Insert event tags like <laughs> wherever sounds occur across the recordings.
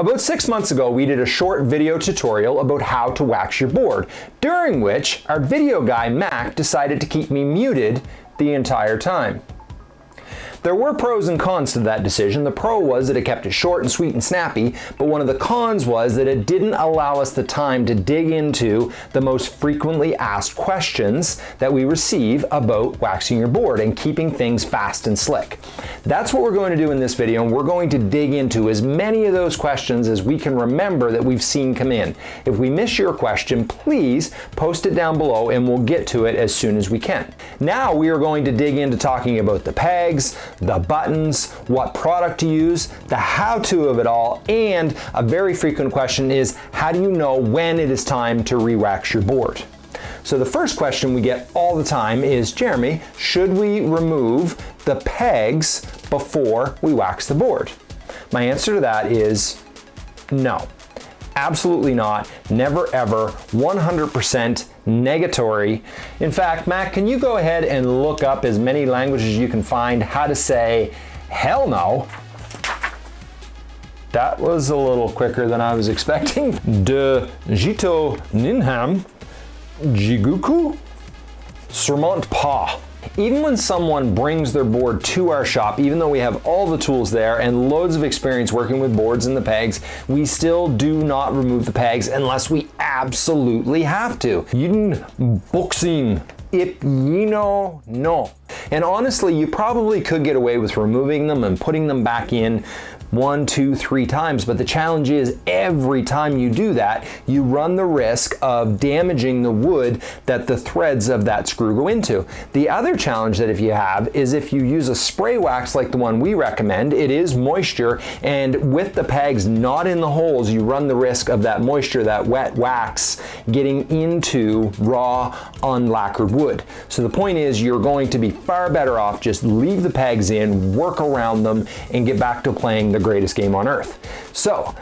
About six months ago, we did a short video tutorial about how to wax your board, during which our video guy, Mac, decided to keep me muted the entire time. There were pros and cons to that decision. The pro was that it kept it short and sweet and snappy, but one of the cons was that it didn't allow us the time to dig into the most frequently asked questions that we receive about waxing your board and keeping things fast and slick. That's what we're going to do in this video, and we're going to dig into as many of those questions as we can remember that we've seen come in. If we miss your question, please post it down below and we'll get to it as soon as we can. Now we are going to dig into talking about the pegs, the buttons, what product to use, the how-to of it all, and a very frequent question is, how do you know when it is time to re-wax your board? So the first question we get all the time is, Jeremy, should we remove the pegs before we wax the board? My answer to that is no. Absolutely not. Never ever. 100% negatory. In fact, Mac, can you go ahead and look up as many languages you can find how to say hell no? That was a little quicker than I was expecting. <laughs> De Jito Ninham Jiguku Surmont Pa. Even when someone brings their board to our shop, even though we have all the tools there and loads of experience working with boards and the pegs, we still do not remove the pegs unless we absolutely have to. Yidin boxing if you know no. And honestly, you probably could get away with removing them and putting them back in one, two, three times. But the challenge is every time you do that, you run the risk of damaging the wood that the threads of that screw go into. The other challenge that if you have is if you use a spray wax like the one we recommend, it is moisture and with the pegs not in the holes, you run the risk of that moisture, that wet wax getting into raw unlacquered wood. So the point is you're going to be far better off just leave the pegs in, work around them and get back to playing the greatest game on earth. So,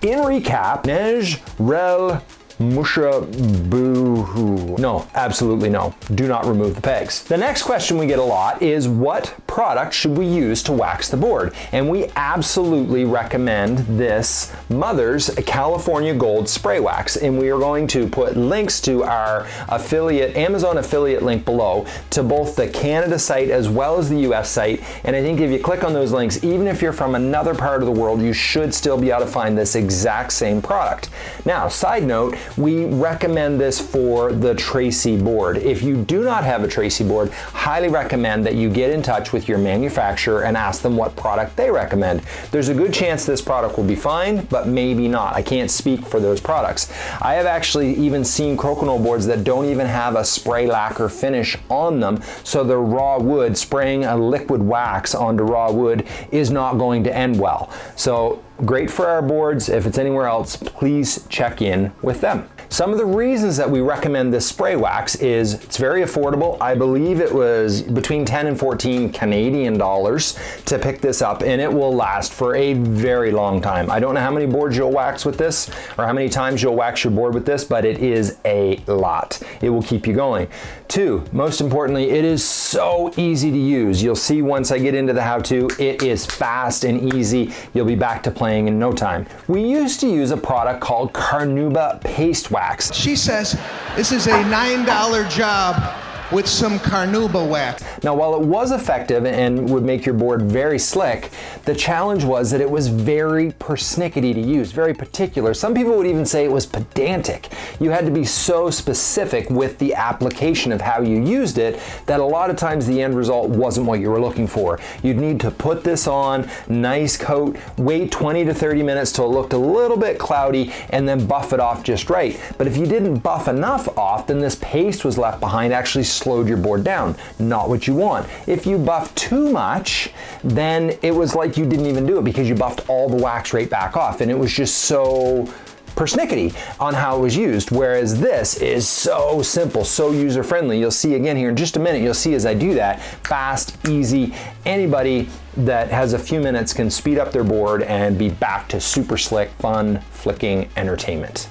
in recap, Nej Rel Musha boo hoo. No, absolutely no. Do not remove the pegs. The next question we get a lot is what product should we use to wax the board? And we absolutely recommend this Mother's California Gold Spray Wax. And we are going to put links to our affiliate, Amazon affiliate link below to both the Canada site as well as the US site. And I think if you click on those links, even if you're from another part of the world, you should still be able to find this exact same product. Now, side note, we recommend this for the Tracey board. If you do not have a Tracey board, highly recommend that you get in touch with your manufacturer and ask them what product they recommend. There's a good chance this product will be fine, but maybe not. I can't speak for those products. I have actually even seen Crokinole boards that don't even have a spray lacquer finish on them, so the raw wood, spraying a liquid wax onto raw wood is not going to end well. So Great for our boards. If it's anywhere else, please check in with them. Some of the reasons that we recommend this spray wax is it's very affordable. I believe it was between 10 and 14 Canadian dollars to pick this up and it will last for a very long time. I don't know how many boards you'll wax with this or how many times you'll wax your board with this, but it is a lot. It will keep you going. Two, most importantly, it is so easy to use. You'll see once I get into the how-to, it is fast and easy. You'll be back to playing in no time. We used to use a product called Carnauba Paste She says this is a $9 job with some carnauba wax. Now while it was effective and would make your board very slick, the challenge was that it was very persnickety to use, very particular. Some people would even say it was pedantic. You had to be so specific with the application of how you used it that a lot of times the end result wasn't what you were looking for. You'd need to put this on, nice coat, wait 20 to 30 minutes till it looked a little bit cloudy and then buff it off just right. But if you didn't buff enough off, then this paste was left behind actually slowed your board down. Not what you want. If you buff too much, then it was like you didn't even do it because you buffed all the wax right back off and it was just so persnickety on how it was used, whereas this is so simple, so user-friendly. You'll see again here in just a minute, you'll see as I do that, fast, easy, anybody that has a few minutes can speed up their board and be back to super slick, fun, flicking entertainment.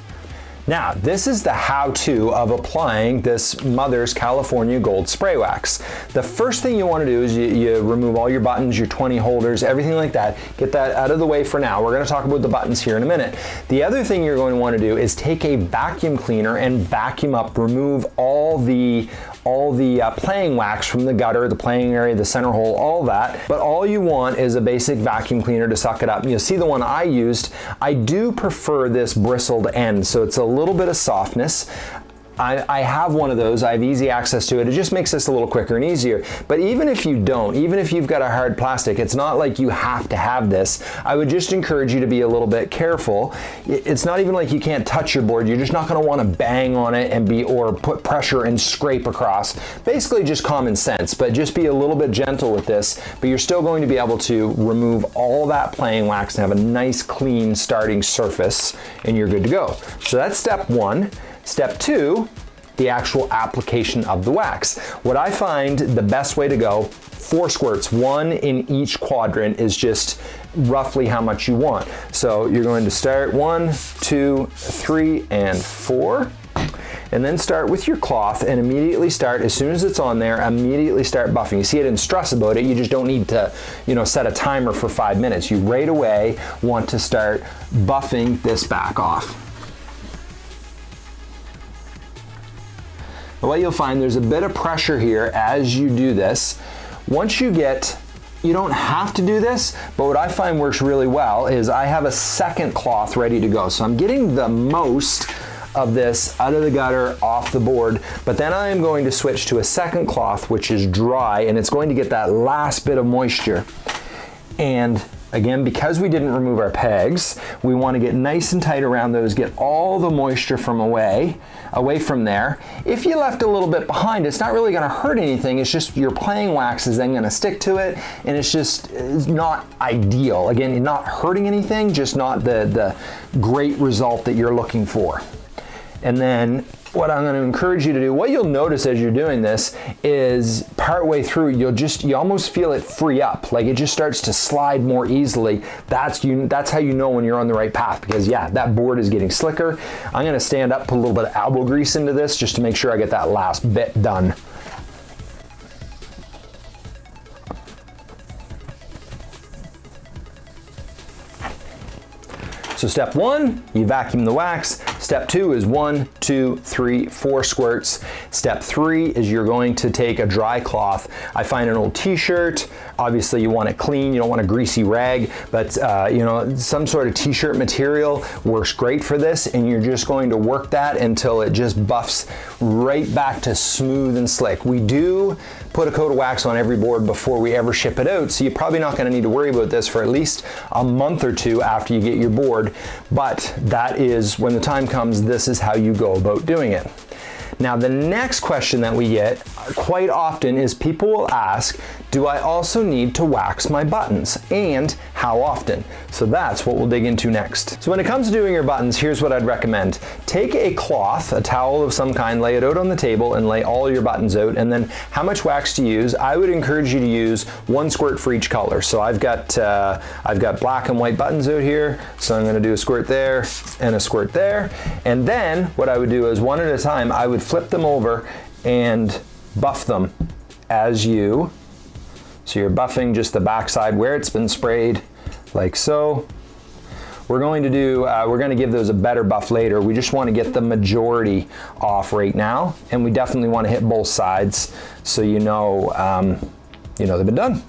Now, this is the how-to of applying this Mother's California Gold Spray Wax. The first thing you want to do is you, you, remove all your buttons, your 20 holders, everything like that. Get that out of the way for now. We're going to talk about the buttons here in a minute. The other thing you're going to want to do is take a vacuum cleaner and vacuum up, remove all the all the uh, playing wax from the gutter, the playing area, the center hole, all that. But all you want is a basic vacuum cleaner to suck it up. You'll see the one I used. I do prefer this bristled end, so it's a little bit of softness. I, I, have one of those, I have easy access to it. It just makes this a little quicker and easier. But even if you don't, even if you've got a hard plastic, it's not like you have to have this. I would just encourage you to be a little bit careful. It's not even like you can't touch your board. You're just not gonna wanna bang on it and be, or put pressure and scrape across. Basically just common sense, but just be a little bit gentle with this, but you're still going to be able to remove all that playing wax and have a nice clean starting surface and you're good to go. So that's step one. Step two, the actual application of the wax. What I find the best way to go, four squirts, one in each quadrant is just roughly how much you want. So you're going to start one, two, three, and four and then start with your cloth and immediately start, as soon as it's on there, immediately start buffing. You see I didn't stress about it, you just don't need to, you know, set a timer for five minutes. You right away want to start buffing this back off. What you'll find there's a bit of pressure here as you do this. Once you get you don't have to do this, but what I find works really well is I have a second cloth ready to go. So I'm getting the most of this out of the gutter, off the board, but then I am going to switch to a second cloth, which is dry, and it's going to get that last bit of moisture. And Again, because we didn't remove our pegs, we want to get nice and tight around those, get all the moisture from away, away from there. If you left a little bit behind, it's not really going to hurt anything. It's just your playing wax is then going to stick to it, and it's just it's not ideal. Again, not hurting anything, just not the, the great result that you're looking for. And then what I'm going to encourage you to do, what you'll notice as you're doing this is partway through, you'll just, you almost feel it free up. Like it just starts to slide more easily. That's, you, that's how you know when you're on the right path because yeah, that board is getting slicker. I'm going to stand up, put a little bit of elbow grease into this just to make sure I get that last bit done. So step one, you vacuum the wax. Step two is one, two, three, four squirts. Step three is you're going to take a dry cloth. I find an old t-shirt, obviously you want it clean, you don't want a greasy rag, but uh, you know, some sort of t-shirt material works great for this and you're just going to work that until it just buffs right back to smooth and slick. We do put a coat of wax on every board before we ever ship it out, so you're probably not gonna need to worry about this for at least a month or two after you get your board, but that is, when the time comes, this is how you go about doing it. Now the next question that we get quite often is people will ask, do I also need to wax my buttons? And how often? So that's what we'll dig into next. So when it comes to doing your buttons, here's what I'd recommend. Take a cloth, a towel of some kind, lay it out on the table and lay all your buttons out and then how much wax to use. I would encourage you to use one squirt for each color. So I've got, uh, I've got black and white buttons out here. So I'm gonna do a squirt there and a squirt there. And then what I would do is one at a time, I would flip them over and buff them as you so you're buffing just the backside where it's been sprayed, like so. We're going to do, uh, we're going to give those a better buff later. We just want to get the majority off right now, and we definitely want to hit both sides so you know, um, you know they've been done.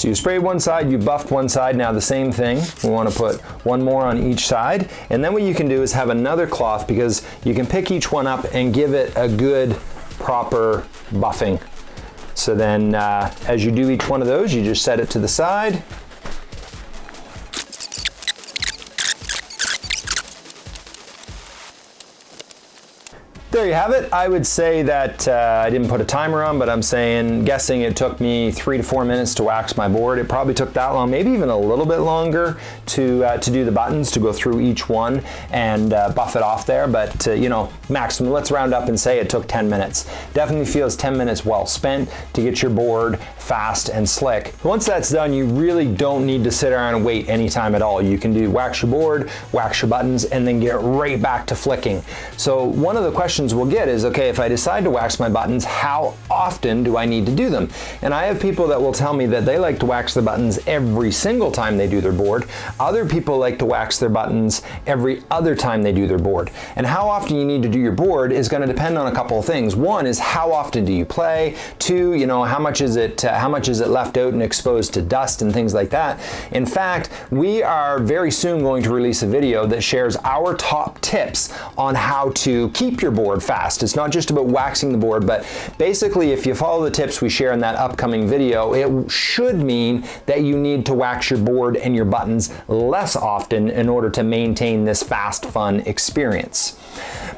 So you sprayed one side, you buffed one side, now the same thing. We want to put one more on each side. And then what you can do is have another cloth because you can pick each one up and give it a good proper buffing. So then uh, as you do each one of those, you just set it to the side. There you have it. I would say that uh, I didn't put a timer on, but I'm saying, guessing it took me three to four minutes to wax my board. It probably took that long, maybe even a little bit longer to uh, to do the buttons, to go through each one and uh, buff it off there. But uh, you know, maximum, let's round up and say it took 10 minutes. Definitely feels 10 minutes well spent to get your board fast and slick. Once that's done, you really don't need to sit around and wait any time at all. You can do wax your board, wax your buttons, and then get right back to flicking. So one of the questions we'll get is, okay, if I decide to wax my buttons, how often do I need to do them? And I have people that will tell me that they like to wax the buttons every single time they do their board. Other people like to wax their buttons every other time they do their board. And how often you need to do your board is going to depend on a couple of things. One is how often do you play? Two, you know, how much is it uh, how much is it left out and exposed to dust and things like that. In fact, we are very soon going to release a video that shares our top tips on how to keep your board fast. It's not just about waxing the board, but basically if you follow the tips we share in that upcoming video, it should mean that you need to wax your board and your buttons less often in order to maintain this fast, fun experience.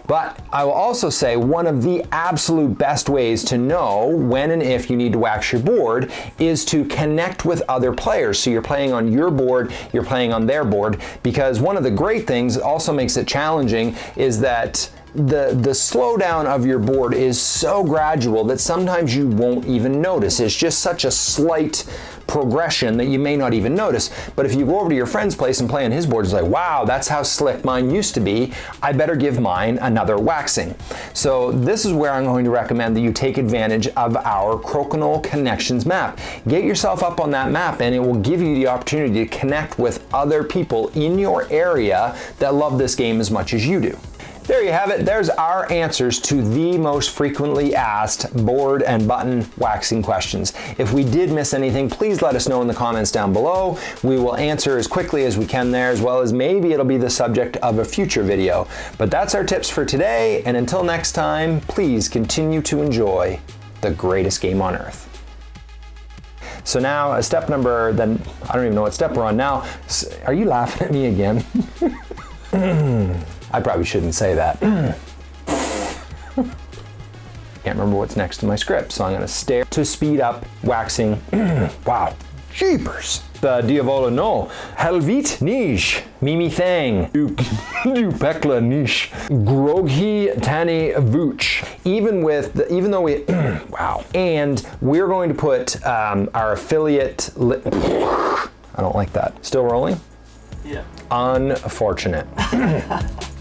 But I will also say one of the absolute best ways to know when and if you need to wax your board is to connect with other players. So you're playing on your board, you're playing on their board, because one of the great things also makes it challenging is that the, the slowdown of your board is so gradual that sometimes you won't even notice. It's just such a slight progression that you may not even notice. But if you go over to your friend's place and play on his board, it's like, wow, that's how slick mine used to be. I better give mine another waxing. So this is where I'm going to recommend that you take advantage of our Crokinole Connections map. Get yourself up on that map and it will give you the opportunity to connect with other people in your area that love this game as much as you do. There you have it. There's our answers to the most frequently asked board and button waxing questions. If we did miss anything, please let us know in the comments down below. We will answer as quickly as we can there, as well as maybe it'll be the subject of a future video. But that's our tips for today, and until next time, please continue to enjoy the greatest game on earth. So now a step number, then I don't even know what step we're on now. Are you laughing at me again? <laughs> <clears throat> I probably shouldn't say that. <laughs> Can't remember what's next to my script, so I'm gonna stare to speed up waxing. wow, jeepers. The diavolo no. Helvit nish. Mimi thang. Du <laughs> pekla nish. Groghi tani vuch. Even with, the, even though we, <clears throat> wow. And we're going to put um, our affiliate, I don't like that. Still rolling? Yeah. Unfortunate. <laughs>